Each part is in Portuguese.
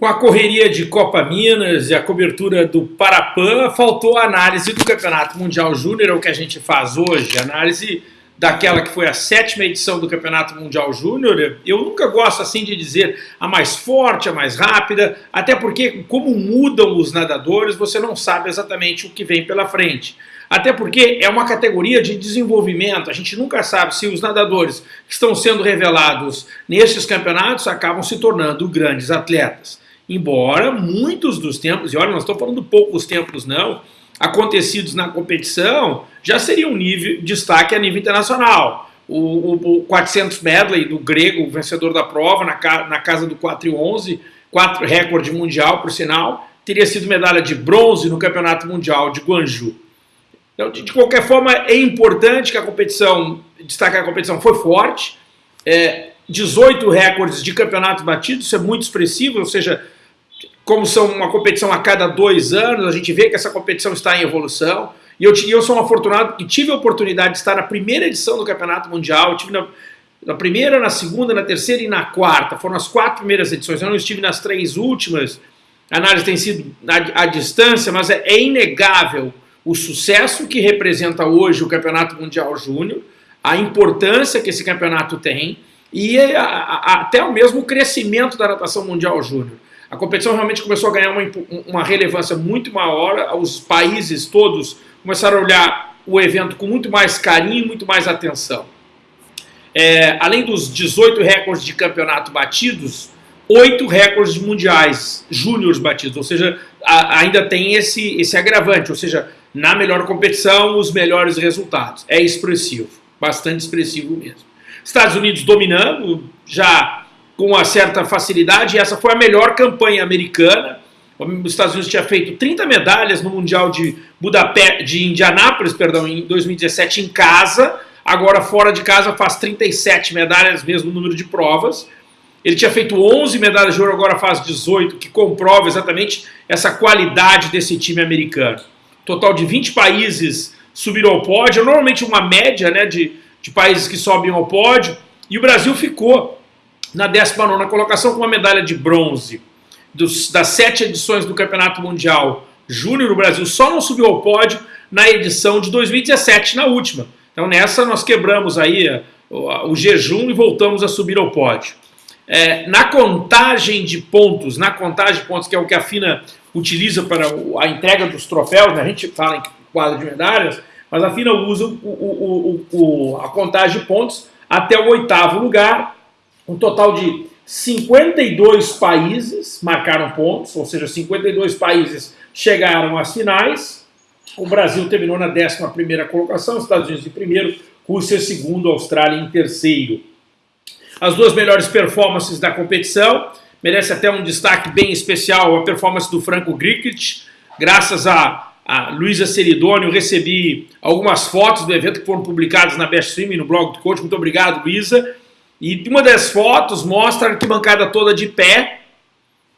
Com a correria de Copa Minas e a cobertura do Parapan, faltou a análise do Campeonato Mundial Júnior, é o que a gente faz hoje, análise daquela que foi a sétima edição do Campeonato Mundial Júnior. Eu nunca gosto assim de dizer a mais forte, a mais rápida, até porque como mudam os nadadores, você não sabe exatamente o que vem pela frente. Até porque é uma categoria de desenvolvimento, a gente nunca sabe se os nadadores que estão sendo revelados nesses campeonatos acabam se tornando grandes atletas embora muitos dos tempos, e olha, nós estamos falando poucos tempos não, acontecidos na competição, já seria um nível, destaque a nível internacional. O, o, o 400 medley do grego, vencedor da prova, na, na casa do 4 e 11, 4, recorde mundial, por sinal, teria sido medalha de bronze no Campeonato Mundial de Guangzhou. Então, de, de qualquer forma, é importante que a competição, destacar a competição foi forte, é, 18 recordes de campeonato batido, isso é muito expressivo, ou seja, como são uma competição a cada dois anos, a gente vê que essa competição está em evolução. E eu, eu sou um afortunado que tive a oportunidade de estar na primeira edição do Campeonato Mundial, eu tive na, na primeira, na segunda, na terceira e na quarta. Foram as quatro primeiras edições. Eu não estive nas três últimas. A análise tem sido à, à distância, mas é, é, inegável o sucesso que representa hoje o Campeonato Mundial Júnior, a importância que esse campeonato tem e a, a, até o mesmo crescimento da natação mundial júnior. A competição realmente começou a ganhar uma, uma relevância muito maior, os países todos começaram a olhar o evento com muito mais carinho, muito mais atenção. É, além dos 18 recordes de campeonato batidos, oito recordes mundiais júniores batidos, ou seja, a, ainda tem esse, esse agravante, ou seja, na melhor competição, os melhores resultados. É expressivo, bastante expressivo mesmo. Estados Unidos dominando, já com uma certa facilidade, essa foi a melhor campanha americana. Os Estados Unidos tinha feito 30 medalhas no Mundial de Budapeste, de Indianápolis, perdão, em 2017 em casa, agora fora de casa faz 37 medalhas, mesmo número de provas. Ele tinha feito 11 medalhas de ouro, agora faz 18, que comprova exatamente essa qualidade desse time americano. Total de 20 países subiram ao pódio, normalmente uma média né, de, de países que sobem ao pódio, e o Brasil ficou na 19 colocação com uma medalha de bronze. Dos, das sete edições do Campeonato Mundial Júnior, o Brasil só não subiu ao pódio na edição de 2017, na última. Então nessa nós quebramos aí eh, o, o jejum e voltamos a subir ao pódio. É, na contagem de pontos, na contagem de pontos, que é o que a FINA utiliza para a entrega dos troféus, né? a gente fala em quadro de medalhas, mas a FINA usa o, o, a contagem de pontos até o oitavo lugar, um total de 52 países marcaram pontos, ou seja, 52 países chegaram às finais. O Brasil terminou na 11ª colocação, Estados Unidos em primeiro, Rússia em segundo, Austrália em terceiro. As duas melhores performances da competição, merece até um destaque bem especial a performance do Franco Grikic, graças a, a Luísa Seridônio, recebi algumas fotos do evento que foram publicadas na Best Swim, no blog do coach, muito obrigado Luísa, e uma das fotos mostra a arquibancada toda de pé,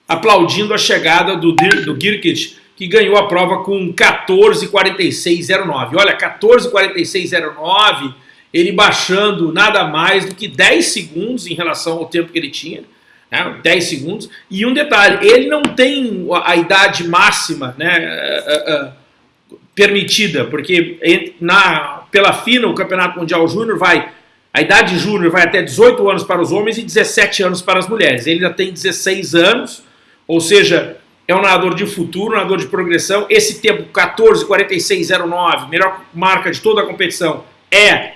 aplaudindo a chegada do, do Girkic, que ganhou a prova com 14,46,09. Olha, 14,46,09, ele baixando nada mais do que 10 segundos em relação ao tempo que ele tinha. Né, 10 segundos. E um detalhe, ele não tem a, idade máxima né, a, a, permitida, porque na, pela FINA, o Campeonato Mundial Júnior vai a idade júnior vai até 18 anos para os homens e 17 anos para as mulheres. Ele ainda tem 16 anos, ou seja, é um nadador de futuro, um nadador de progressão. Esse tempo 14,46,09, melhor marca de toda a competição, é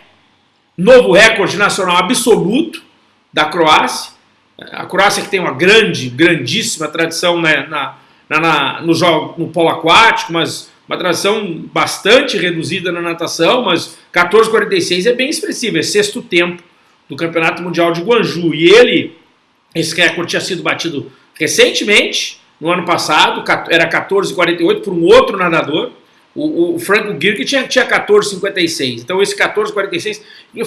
novo recorde nacional absoluto da Croácia. A Croácia que tem uma grande, grandíssima tradição né, na, na, no, jogo, no polo aquático, mas uma tração bastante reduzida na natação, mas 14,46 é bem expressivo, é sexto tempo do Campeonato Mundial de Guangzhou. E ele, esse recorde tinha sido batido recentemente, no ano passado, era 14,48 por um outro nadador, o, o Franco Girk tinha, tinha 14,56. Então esse 14,46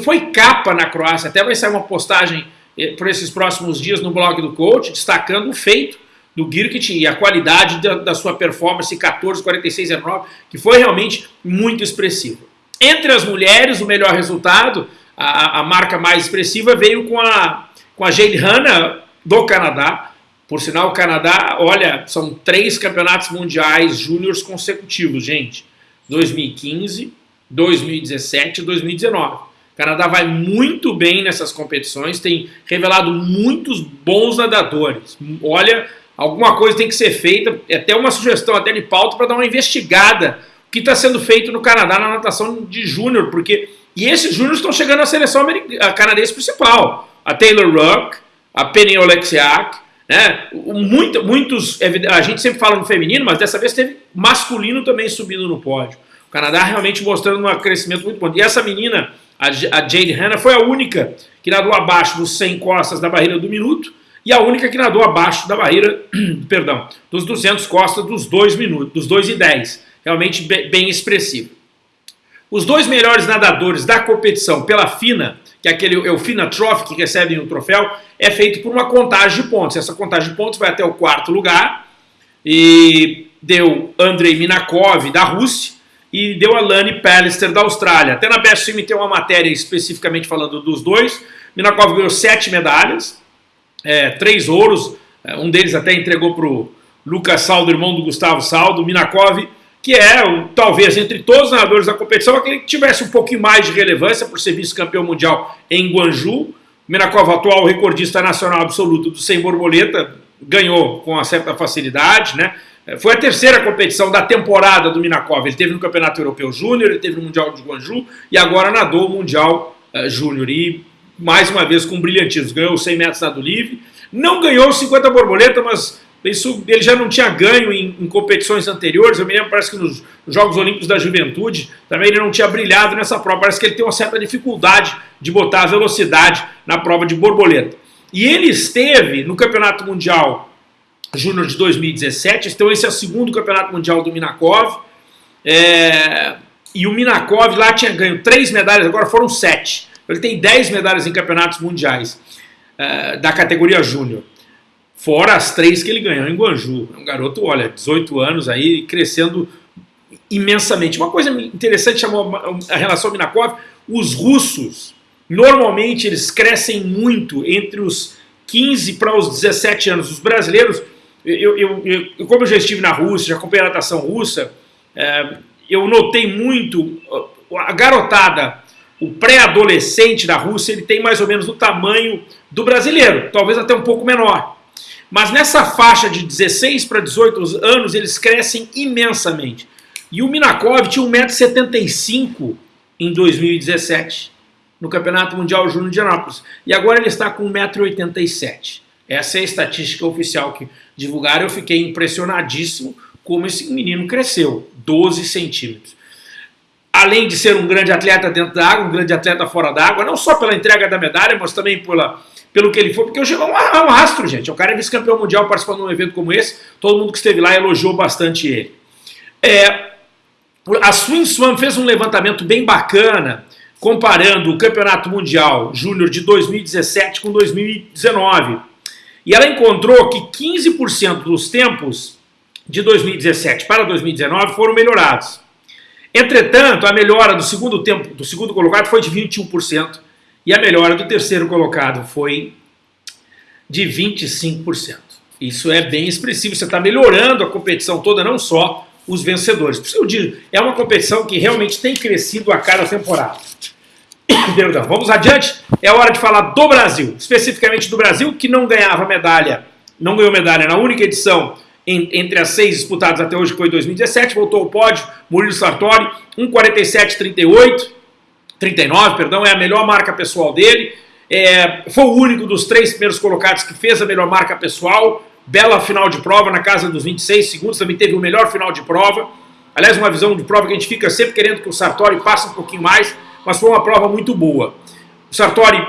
foi capa na Croácia, até vai sair uma postagem eh, por esses próximos dias no blog do coach, destacando o feito do Girkit e a qualidade da, da sua performance 14, 46, 09, que foi realmente muito expressivo. Entre as mulheres, o melhor resultado, a, a marca mais expressiva veio com a, com a Jade Hanna do Canadá, Por sinal, o Canadá, olha, são três campeonatos mundiais júniores consecutivos, gente. 2015, 2017 e 2019. O Canadá vai muito bem nessas competições, tem revelado muitos bons nadadores. Olha, alguma coisa tem que ser feita, é até uma sugestão até de pauta para dar uma investigada o que está sendo feito no Canadá na natação de júnior, porque e esses júniores estão chegando à seleção canadense principal. A Taylor Ruck, a Penny Oleksiak, né? Muito, muitos, a gente sempre fala no feminino, mas dessa vez teve masculino também subindo no pódio. O Canadá realmente mostrando um crescimento muito bom. E essa menina, a Jade Hanna, foi a única que nadou abaixo dos 100 costas da barreira do minuto e a única que nadou abaixo da barreira, perdão, dos 200 costas dos 2 minutos, dos 2 e 10. Realmente bem expressivo. Os dois melhores nadadores da competição pela FINA, que é aquele é o FINA Trophy que recebem o troféu, é feito por uma contagem de pontos. Essa contagem de pontos vai até o quarto lugar e deu Andrei Minakov da Rússia, e deu a Lani Pallister da Austrália. Até na Best Swim tem uma matéria especificamente falando dos dois. Minakov ganhou sete medalhas, é, três ouros, é, um deles até entregou para o Lucas Saldo, irmão do Gustavo Saldo. Minakov, que é, talvez, entre todos os nadadores da competição, aquele que tivesse um pouquinho mais de relevância por ser vice-campeão mundial em Guangzhou. Minakov, atual recordista nacional absoluto do 100 borboleta, ganhou com uma certa facilidade, né? É, foi a terceira competição da temporada do Minakov. Ele teve no Campeonato Europeu Júnior, ele teve no Mundial de Guangzhou e agora nadou o Mundial uh, Júnior. E mais uma vez com brilhantismo. Ganhou os 100 metros nado livre. Não ganhou os 50 borboleta, mas isso ele já não tinha ganho em, em, competições anteriores. Eu me lembro, parece que nos Jogos Olímpicos da Juventude também ele não tinha brilhado nessa prova. Parece que ele tem uma certa dificuldade de botar a velocidade na prova de borboleta. E ele esteve no Campeonato Mundial Júnior de 2017. Então esse é o segundo campeonato mundial do Minakov. É, e o Minakov lá tinha ganho três medalhas, agora foram sete. Ele tem dez medalhas em campeonatos mundiais é, da categoria Júnior. Fora as três que ele ganhou em Guangzhou. É um garoto, olha, 18 anos aí, crescendo imensamente. Uma coisa interessante chamou a relação Minakov, os russos, normalmente eles crescem muito entre os 15 para os 17 anos. Os brasileiros eu, eu, eu, como eu já estive na Rússia, já acompanhei a natação russa, é, eu notei muito a garotada, o pré-adolescente da Rússia, ele tem mais ou menos o tamanho do brasileiro, talvez até um pouco menor. Mas nessa faixa de 16 para 18 anos, eles crescem imensamente. E o Minakov tinha 1,75m em 2017, no Campeonato Mundial Júnior de Anápolis. E agora ele está com 1,87m. Essa é a estatística oficial que divulgaram. Eu fiquei impressionadíssimo como esse menino cresceu, 12 centímetros. Além de ser um grande atleta dentro da água, um grande atleta fora da água, não só pela entrega da medalha, mas também pela, pelo que ele foi, porque hoje é um, é um astro, gente. O cara é vice-campeão mundial participando de um evento como esse, todo mundo que esteve lá elogiou bastante ele. É, a Swim Swam fez um levantamento bem bacana, comparando o Campeonato Mundial Júnior de 2017 com 2019. E ela encontrou que 15% dos tempos de 2017 para 2019 foram melhorados. Entretanto, a melhora do segundo tempo do segundo colocado foi de 21% e a melhora do terceiro colocado foi de 25%. Isso é bem expressivo, você está melhorando a competição toda, não só os vencedores. Por isso eu digo, é uma competição que realmente tem crescido a cada temporada. Perdão, vamos adiante. É hora de falar do Brasil, especificamente do Brasil, que não ganhava medalha, não ganhou medalha na única edição entre as seis disputadas até hoje, que foi 2017, voltou ao pódio, Murilo Sartori, 1,47,38, 39, perdão, é a melhor marca pessoal dele. É, foi o único dos três primeiros colocados que fez a melhor marca pessoal. Bela final de prova na casa dos 26 segundos, também teve o melhor final de prova. Aliás, uma visão de prova que a gente fica sempre querendo que o Sartori passe um pouquinho mais, mas foi uma prova muito boa. O Sartori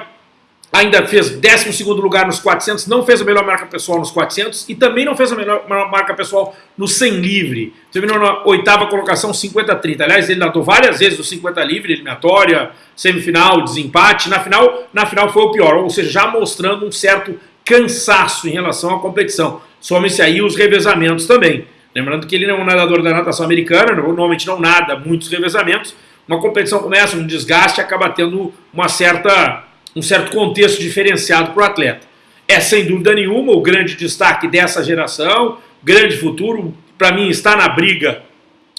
ainda fez 12 lugar nos 400, não fez a melhor marca pessoal nos 400 e também não fez a melhor marca pessoal no 100 livre. Terminou na oitava colocação 50-30. Aliás, ele nadou várias vezes no 50 livre, eliminatória, semifinal, desempate. Na final, na final foi o pior, ou seja, já mostrando um certo cansaço em relação à competição. Some-se aí os revezamentos também. Lembrando que ele não é um nadador da natação americana, normalmente não nada muitos revezamentos, uma competição começa, um desgaste, acaba tendo uma certa, um certo contexto diferenciado para o atleta. é sem dúvida nenhuma o grande destaque dessa geração, grande futuro, para mim está na briga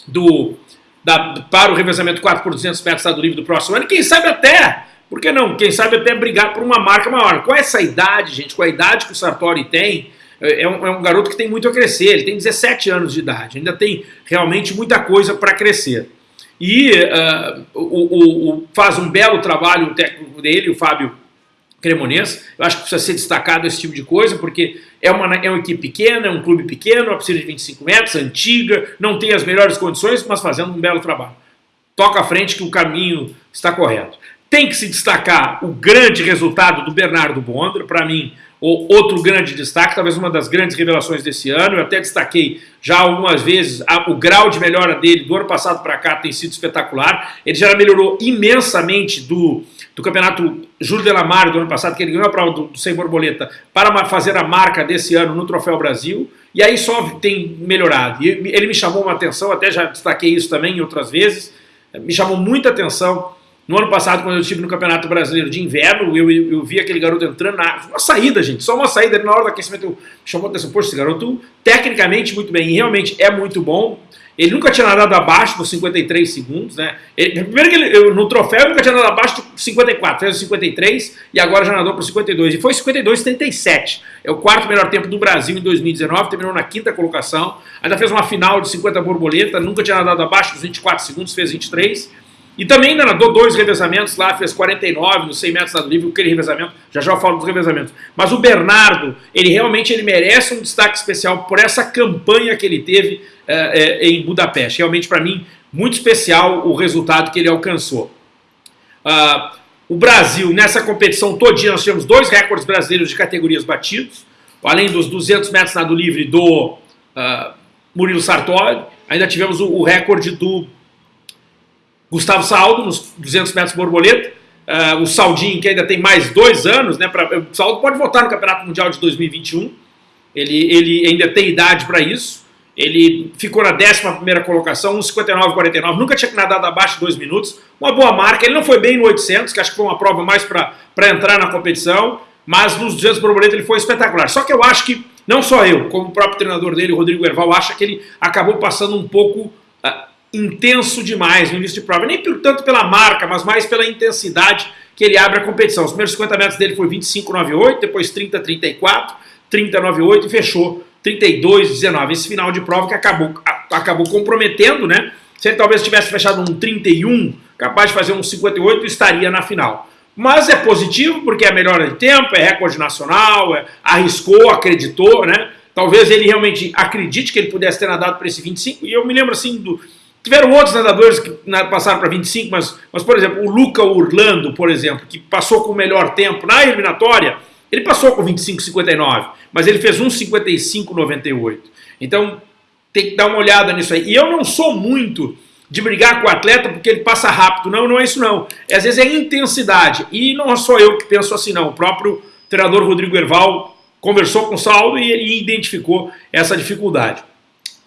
do, da, para o revezamento 4 por 200 metros Estado Livre do próximo ano, quem sabe até, por que não, quem sabe até brigar por uma marca maior. Com essa idade, gente, com a idade que o Sartori tem, é um, é um, garoto que tem muito a crescer, ele tem 17 anos de idade, ainda tem realmente muita coisa para crescer. E uh, o, o, o, faz um belo trabalho o técnico dele, o Fábio Cremonês, eu acho que precisa ser destacado esse tipo de coisa, porque é uma, é uma equipe pequena, é um clube pequeno, uma piscina de 25 metros, antiga, não tem as melhores condições, mas fazendo um belo trabalho. Toca à frente que o caminho está correto. Tem que se destacar o grande resultado do Bernardo Bondra, para mim, outro grande destaque, talvez uma das grandes revelações desse ano, eu até destaquei já algumas vezes a, o grau de melhora dele do ano passado para cá tem sido espetacular, ele já melhorou imensamente do, do campeonato Júlio de Lamar do ano passado, que ele ganhou a prova do, do Sem Borboleta, para fazer a marca desse ano no Troféu Brasil, e aí só tem melhorado. E ele me chamou uma atenção, até já destaquei isso também em outras vezes, me chamou muita atenção no ano passado, quando eu estive no Campeonato Brasileiro de Inverno, eu, eu vi aquele garoto entrando na uma saída, gente, só uma saída. Na hora do aquecimento, chamou atenção, poxa, esse garoto tecnicamente muito bem, e realmente é muito bom. Ele nunca tinha nadado abaixo dos 53 segundos, né? Ele, primeiro que ele, eu, no troféu ele nunca tinha nadado abaixo de 54, fez 53 e agora já nadou para 52. E foi 52,37. É o quarto melhor tempo do Brasil em 2019, terminou na quinta colocação. Ainda fez uma final de 50 borboleta, nunca tinha nadado abaixo dos 24 segundos, fez 23. E também ainda nadou dois revezamentos lá, fez 49 nos 100 metros nado livre, aquele revezamento, já já eu falo dos revezamentos. Mas o Bernardo, ele realmente ele merece um destaque especial por essa campanha que ele teve é, é, em Budapeste. Realmente, para mim, muito especial o resultado que ele alcançou. Uh, o Brasil, nessa competição todinha, nós tivemos dois recordes brasileiros de categorias batidos, além dos 200 metros nado livre do uh, Murilo Sartori, ainda tivemos o, o recorde do Gustavo Saldo, nos 200 metros borboleta, uh, o Saldinho, que ainda tem mais dois anos, né, pra, o Saldo pode votar no Campeonato Mundial de 2021, ele, ele ainda tem idade para isso, ele ficou na 11ª colocação, 1,59,49, nunca tinha nadado abaixo de 2 minutos, uma boa marca, ele não foi bem no 800, que acho que foi uma prova mais para entrar na competição, mas nos 200 borboleta ele foi espetacular. Só que eu acho que, não só eu, como o próprio treinador dele, Rodrigo Erval, acha que ele acabou passando um pouco intenso demais no início de prova, nem tanto pela marca, mas mais pela intensidade que ele abre a competição. Os primeiros 50 metros dele foi 25,98, depois 30,34, 30,98 e fechou 32,19. Esse final de prova que acabou, acabou comprometendo, né? Se ele talvez tivesse fechado um 31, capaz de fazer um 58, estaria na final. Mas é positivo porque é melhora de tempo, é recorde nacional, é, arriscou, acreditou, né? Talvez ele realmente acredite que ele pudesse ter nadado para esse 25. E eu me lembro assim do, Tiveram outros nadadores que passaram para 25, mas, mas, por exemplo, o Luca Urlando, por exemplo, que passou com o melhor tempo na eliminatória, ele passou com 25,59, mas ele fez 1,55,98. Então, tem que dar uma olhada nisso aí. E eu não sou muito de brigar com o atleta porque ele passa rápido. Não, não é isso não. É, às vezes é intensidade. E não sou eu que penso assim, não. O próprio treinador Rodrigo Erval conversou com o Saulo e, e identificou essa dificuldade.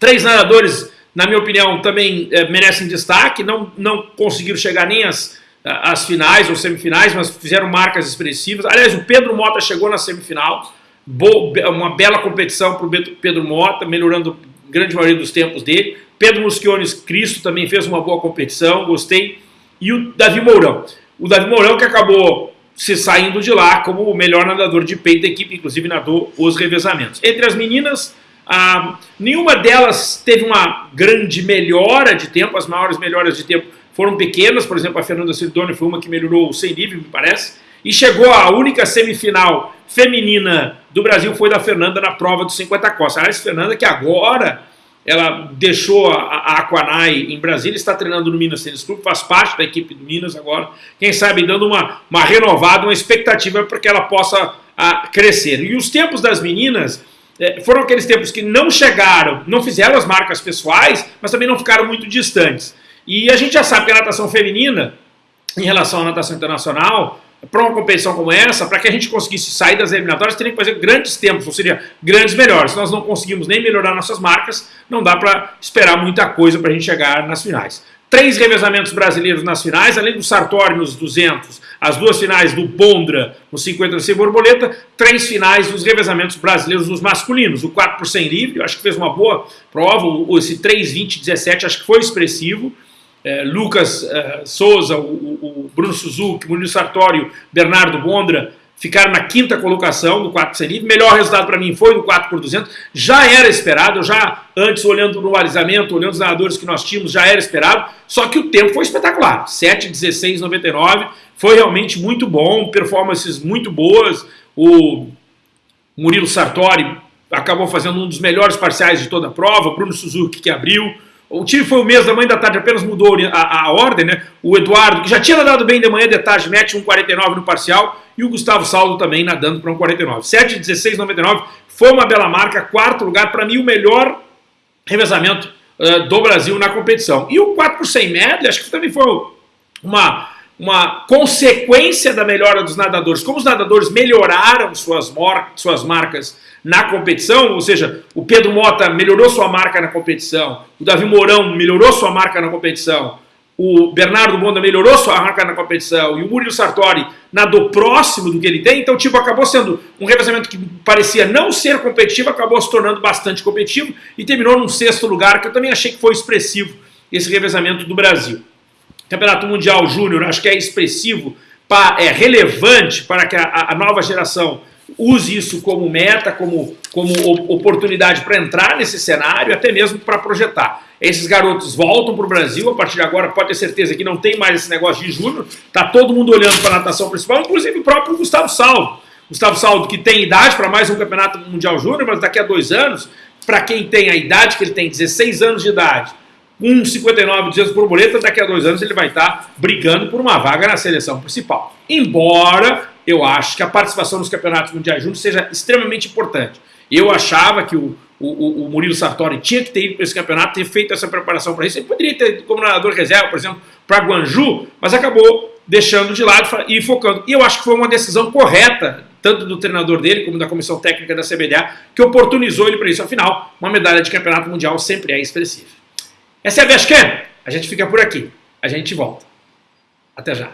Três nadadores na minha opinião, também é, merecem destaque, não, não conseguiram chegar nem às, às finais ou semifinais, mas fizeram marcas expressivas. Aliás, o Pedro Mota chegou na semifinal, uma bela competição para o Pedro Mota, melhorando a grande maioria dos tempos dele. Pedro Musquiones Cristo também fez uma boa competição, gostei. E o Davi Mourão. O Davi Mourão que acabou se saindo de lá como o melhor nadador de peito da equipe, inclusive nadou os revezamentos. Entre as meninas, ah, nenhuma delas teve uma grande melhora de tempo, as maiores melhoras de tempo foram pequenas, por exemplo, a Fernanda Sidoni foi uma que melhorou sem nível, me parece, e chegou a única semifinal feminina do Brasil foi da Fernanda na prova dos 50 costas. Aliás, Fernanda que agora ela deixou a, a Aquanai em Brasília, está treinando no Minas Tênis Clube, faz parte da equipe do Minas agora, quem sabe dando uma, uma renovada, uma expectativa para que ela possa a, ah, crescer. E os tempos das meninas é, foram aqueles tempos que não chegaram, não fizeram as marcas pessoais, mas também não ficaram muito distantes. E a gente já sabe que a natação feminina, em relação à natação internacional, para uma competição como essa, para que a gente conseguisse sair das eliminatórias, teria que fazer grandes tempos, ou seja, grandes melhores. Se nós não conseguimos nem melhorar nossas marcas, não dá para esperar muita coisa para a gente chegar nas finais. Três revezamentos brasileiros nas finais, além do Sartori nos 200, as duas finais do Bondra no 50 sem borboleta, três finais dos revezamentos brasileiros nos masculinos. O 4 por 100 livre, acho que fez uma boa prova, esse 3-20-17 acho que foi expressivo. É, Lucas é, Souza, o, o, Bruno Suzuki, Murilo Sartório, Bernardo Bondra, ficaram na quinta colocação do 4 por livre. Melhor resultado para mim foi no 4 por 200. Já era esperado, já antes olhando no alisamento, olhando os nadadores que nós tínhamos, já era esperado. Só que o tempo foi espetacular. 7, 16, 99. Foi realmente muito bom, performances muito boas. O Murilo Sartori acabou fazendo um dos melhores parciais de toda a prova. Bruno Suzuki que abriu. O time foi o mesmo da manhã da tarde, apenas mudou a, a, ordem, né? O Eduardo, que já tinha nadado bem de manhã de tarde, mete um 49 no parcial, e o Gustavo Saldo também nadando para um 49. 7, 16, 99, foi uma bela marca, quarto lugar, para mim o melhor revezamento uh, do Brasil na competição. E o 4 por 100 medley, acho que também foi uma, uma consequência da melhora dos nadadores. Como os nadadores melhoraram suas, suas marcas na competição, ou seja, o Pedro Mota melhorou sua marca na competição, o Davi Mourão melhorou sua marca na competição, o Bernardo Bonda melhorou sua marca na competição e o Murilo Sartori nadou próximo do que ele tem, então tipo, acabou sendo um revezamento que parecia não ser competitivo, acabou se tornando bastante competitivo e terminou num sexto lugar, que eu também achei que foi expressivo esse revezamento do Brasil. Campeonato Mundial Júnior, acho que é expressivo, é relevante para que a, a nova geração use isso como meta, como, como oportunidade para entrar nesse cenário, até mesmo para projetar. Esses garotos voltam para o Brasil, a partir de agora pode ter certeza que não tem mais esse negócio de júnior, está todo mundo olhando para a natação principal, inclusive o próprio Gustavo Salvo. Gustavo Salvo que tem idade para mais um campeonato mundial júnior, mas daqui a dois anos, para quem tem a idade que ele tem, 16 anos de idade, com 59 200 borboleta, daqui a dois anos ele vai estar brigando por uma vaga na seleção principal. Embora eu acho que a participação nos campeonatos mundiais juntos seja extremamente importante. Eu achava que o, o, o Murilo Sartori tinha que ter ido para esse campeonato, ter feito essa preparação para isso. Ele poderia ter como nadador reserva, por exemplo, para Guanju, mas acabou deixando de lado e focando. E eu acho que foi uma decisão correta, tanto do treinador dele como da comissão técnica da CBDA, que oportunizou ele para isso. Afinal, uma medalha de campeonato mundial sempre é expressiva. Essa é a Vashcan. A gente fica por aqui. A gente volta. Até já.